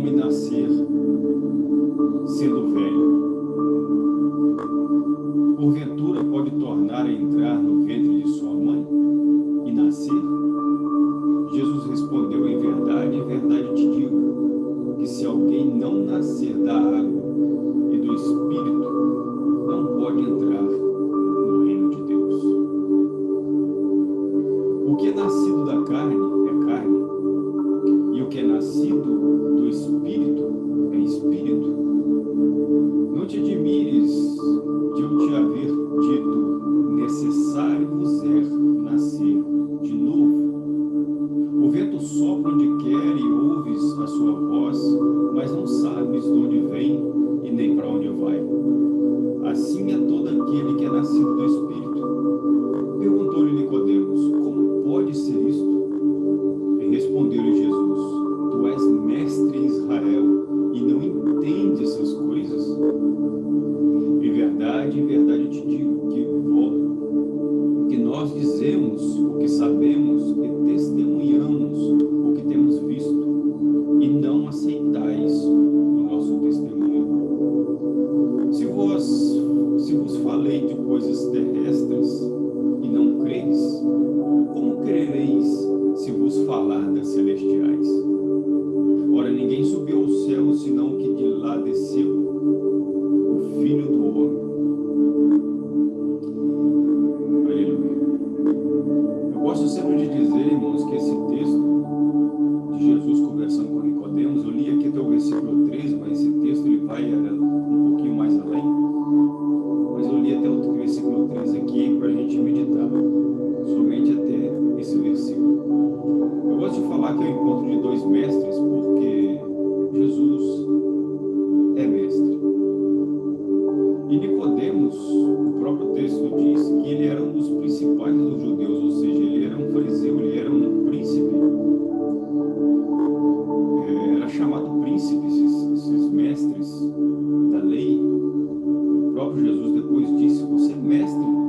não nascer da água Christ.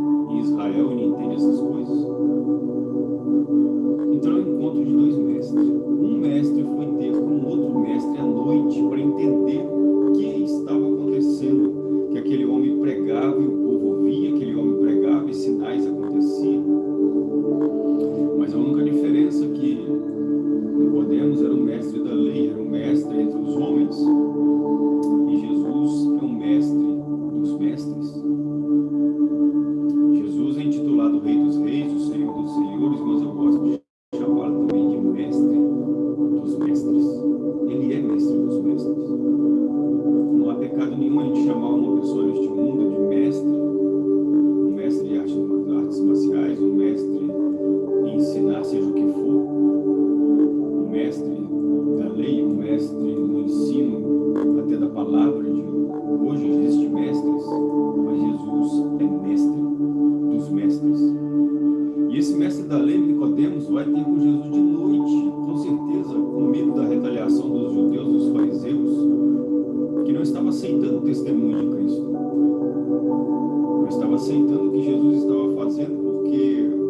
estava aceitando o testemunho de Cristo. Eu estava aceitando o que Jesus estava fazendo, porque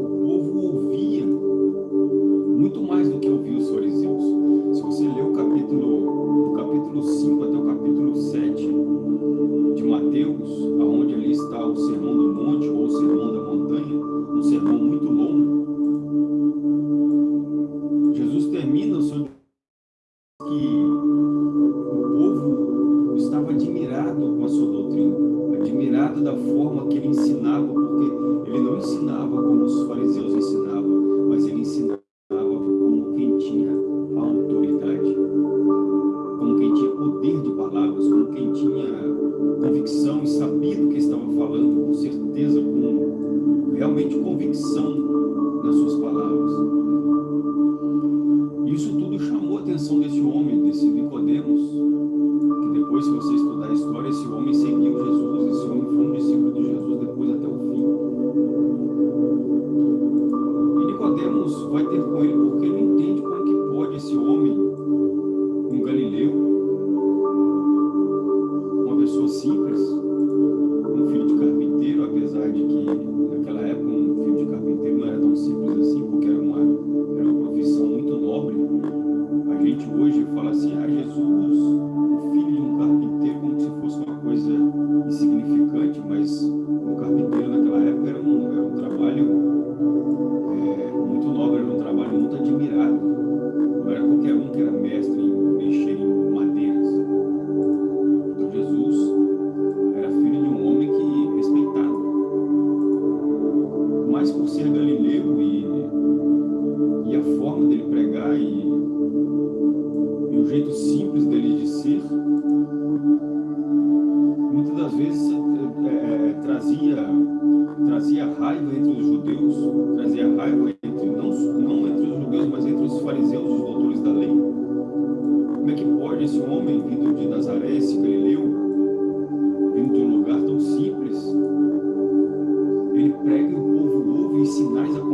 になりそう。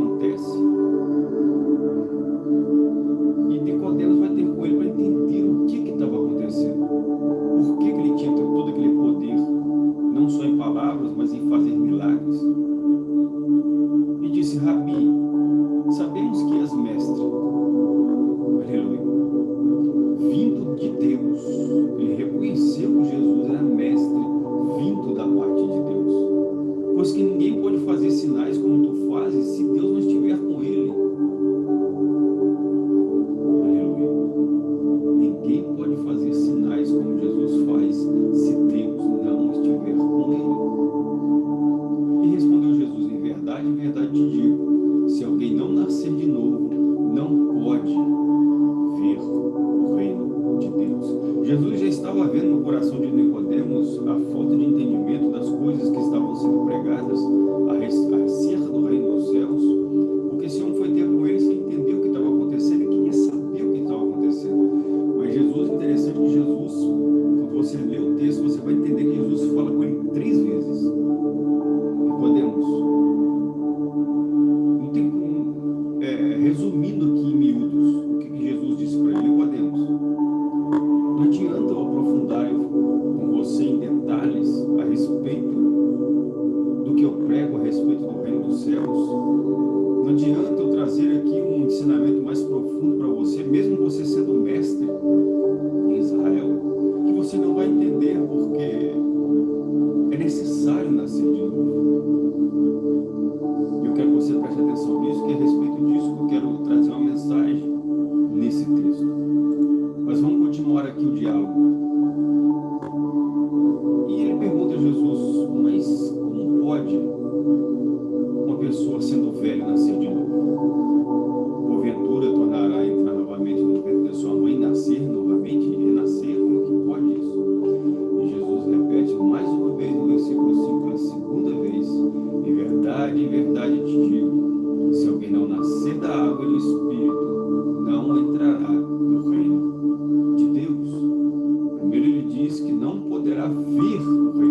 diz que não poderá vir o.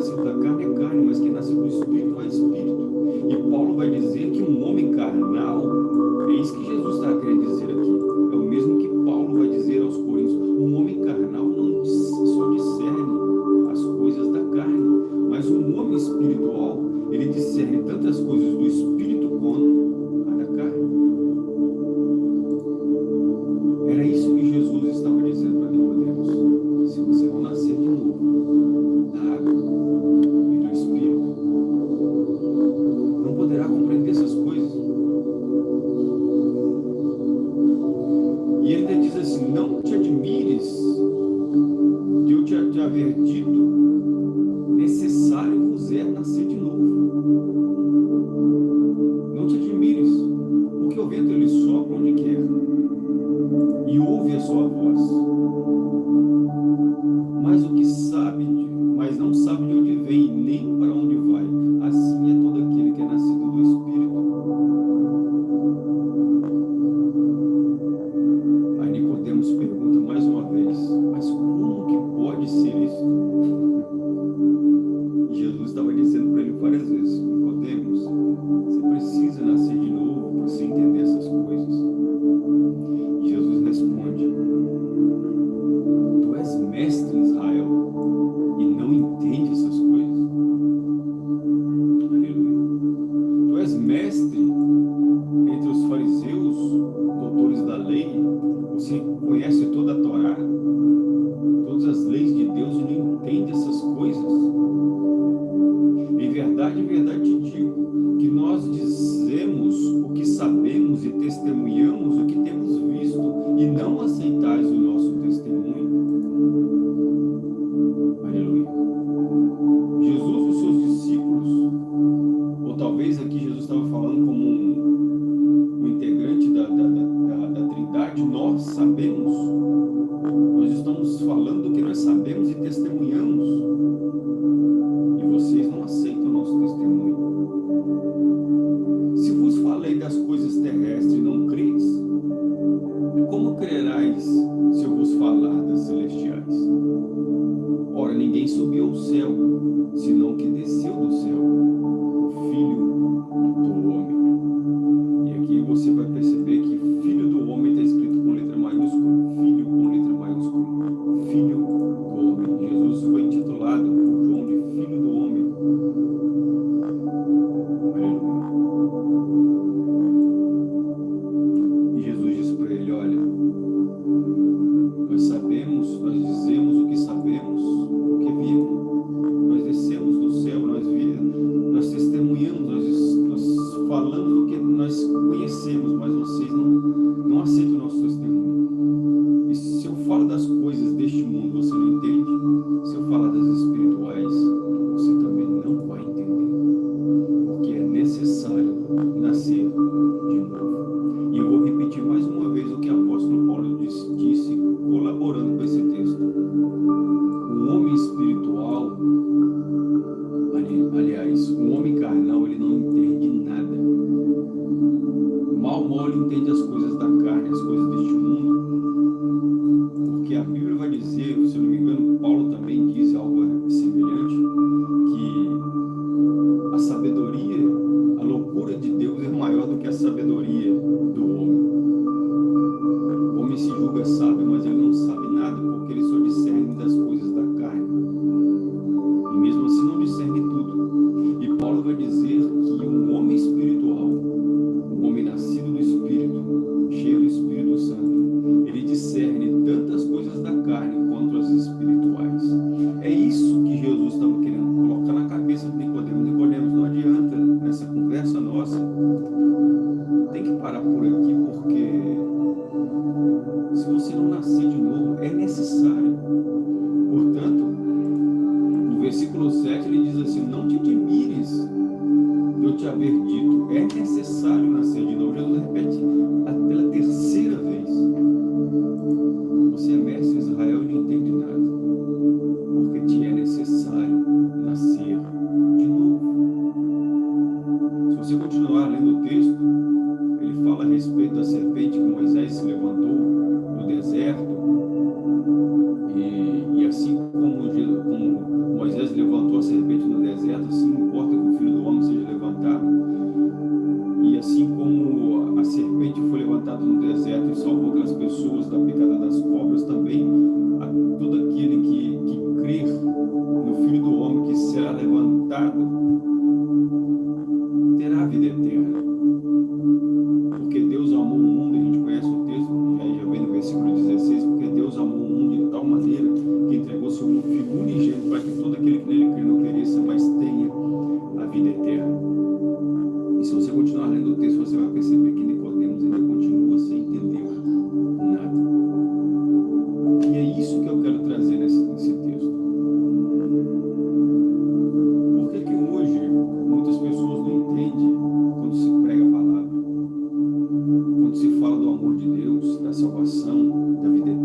nasceu da carne é carne, mas quem nasceu do Espírito. Deus. Da vida eterna?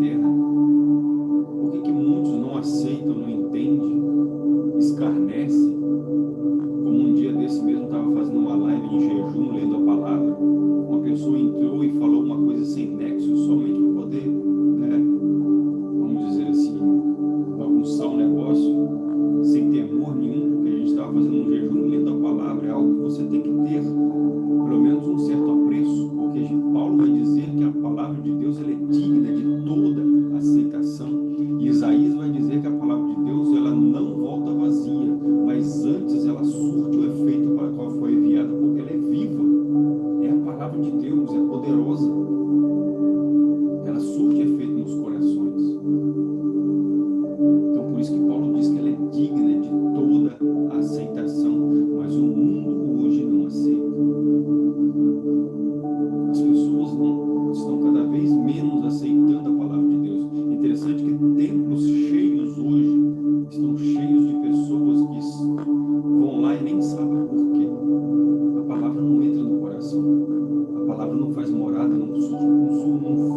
coração. A palavra não faz morada, não, não, não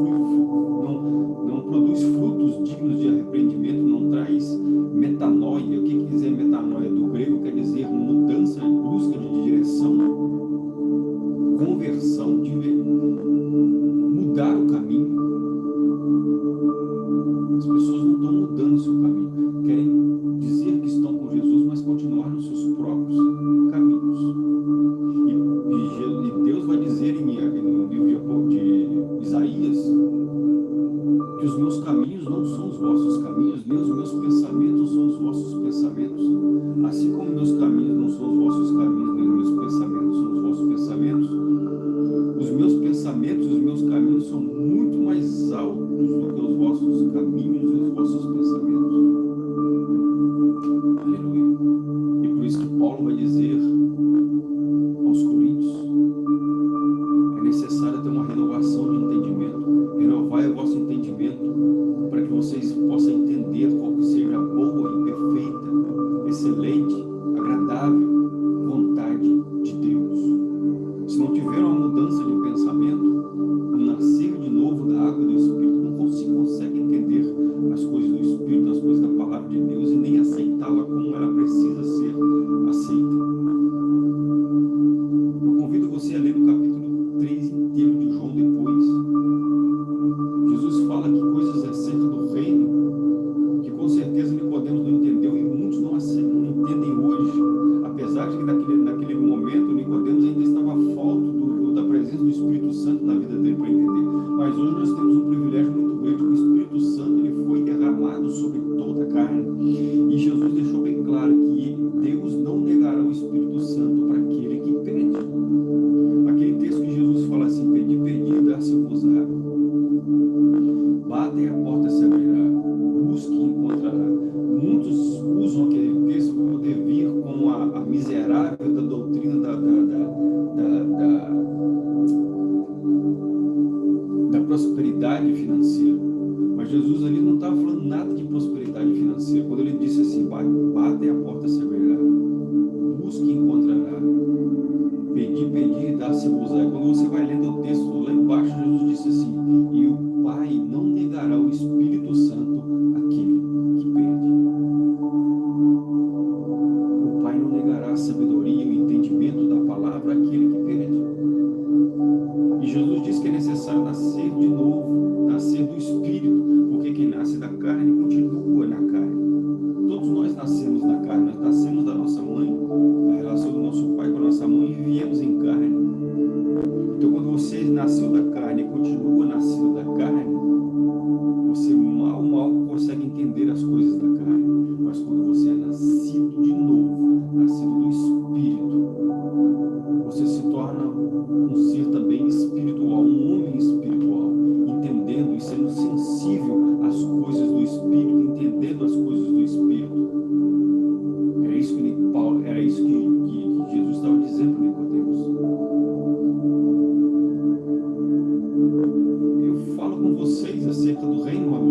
agradável, estava falando nada de prosperidade financeira. Quando ele disse assim, bate a porta se abrirá, busque encontrará, pedi, pedir dá-se abusar. Quando você vai lendo o texto lá embaixo, Jesus disse assim,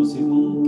c'est bon.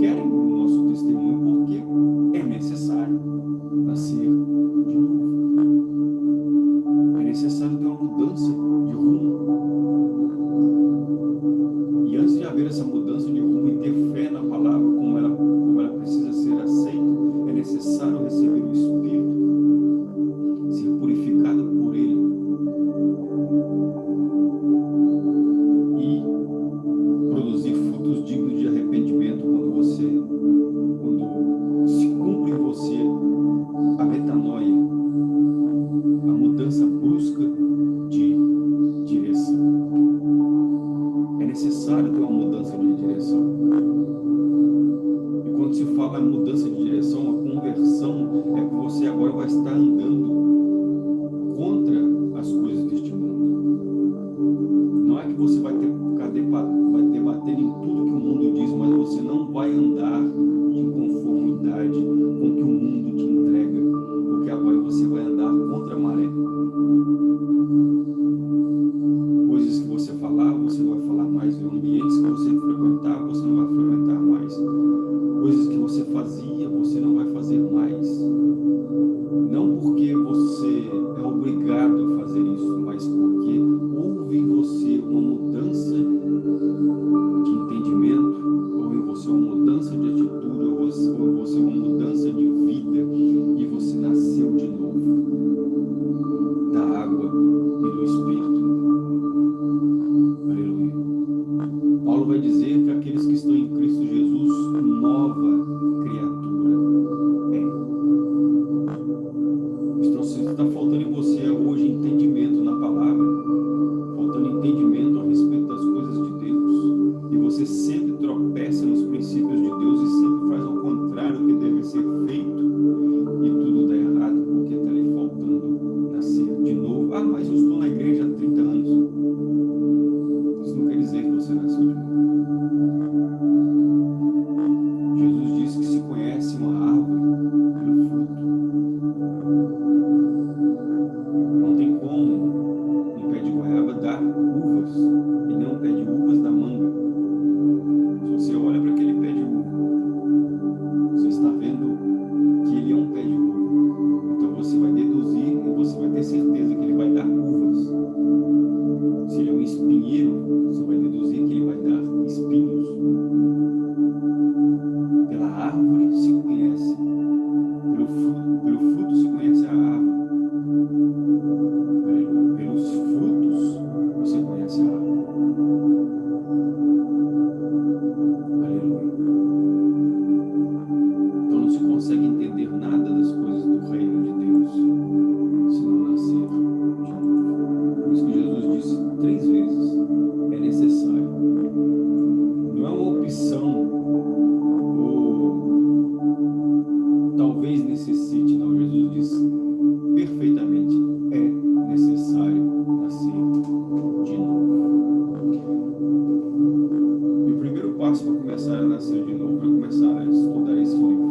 próxima começar a nascer né, de novo, para começar a estudar esse livro. Né?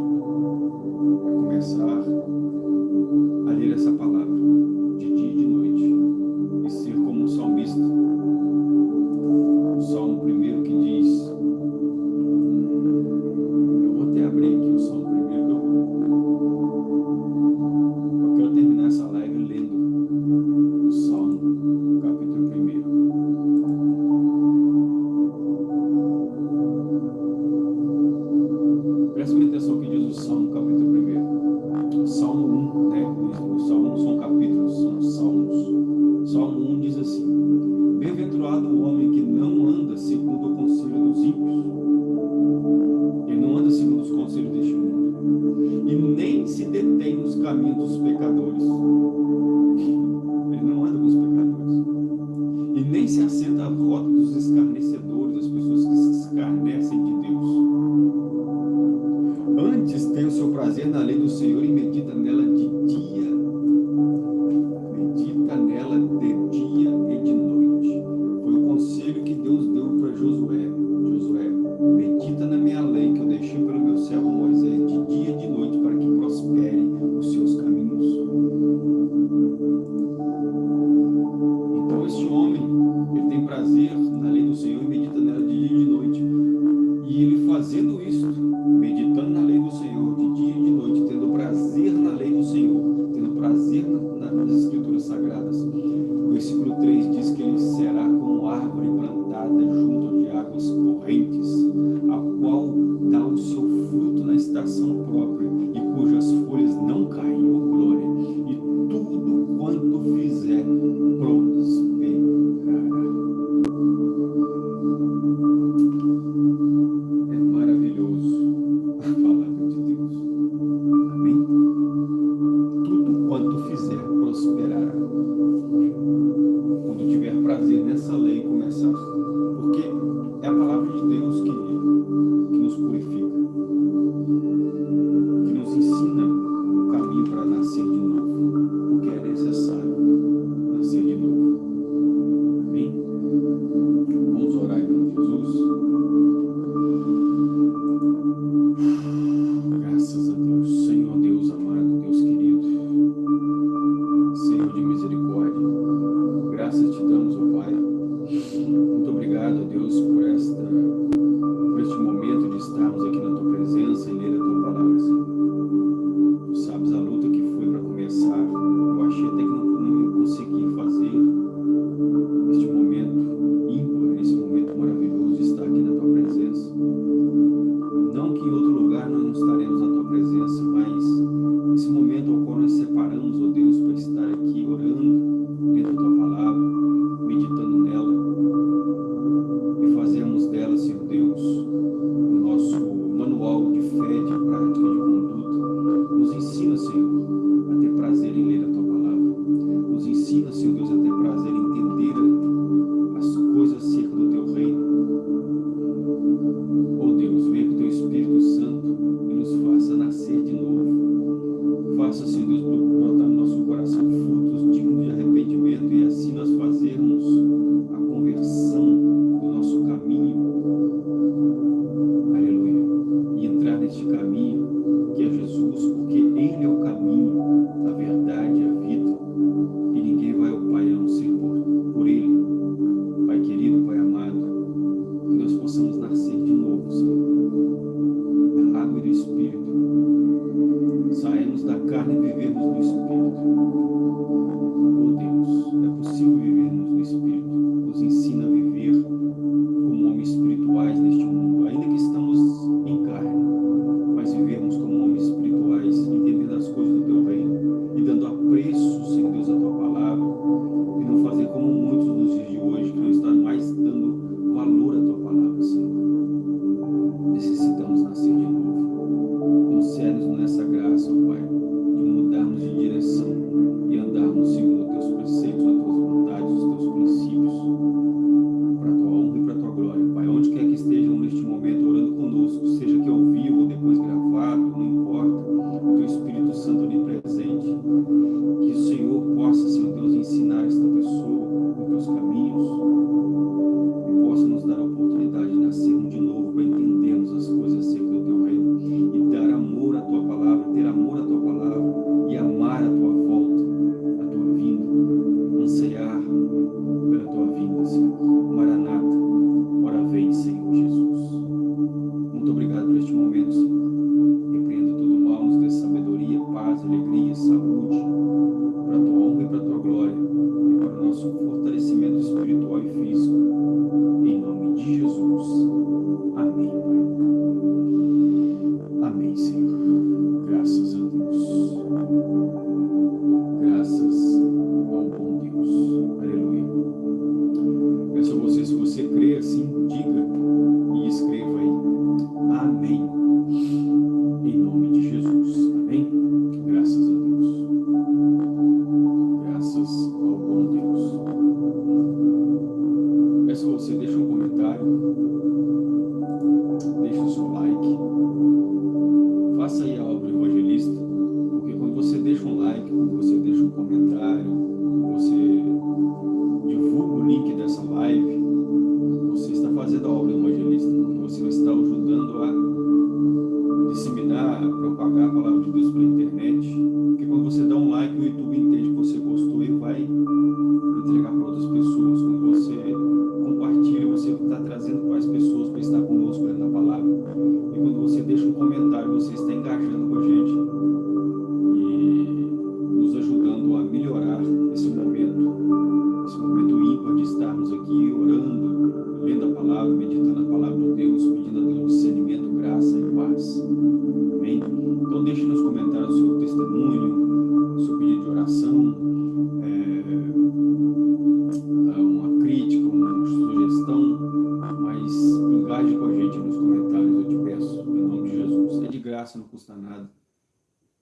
assim de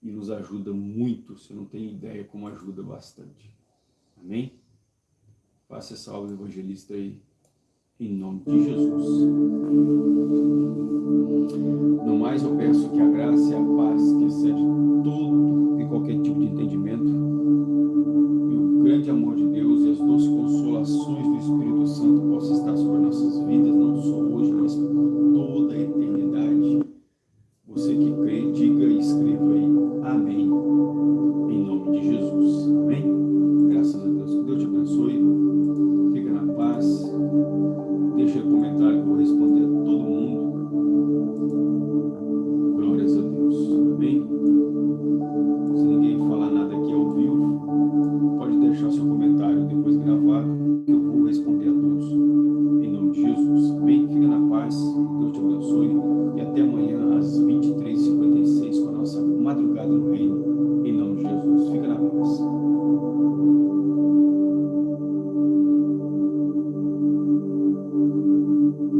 e nos ajuda muito, você não tem ideia como ajuda bastante. Amém? Faça essa aula evangelista aí, em nome de Jesus. No mais, eu peço que a graça e a paz que excede todo e qualquer tipo de entendimento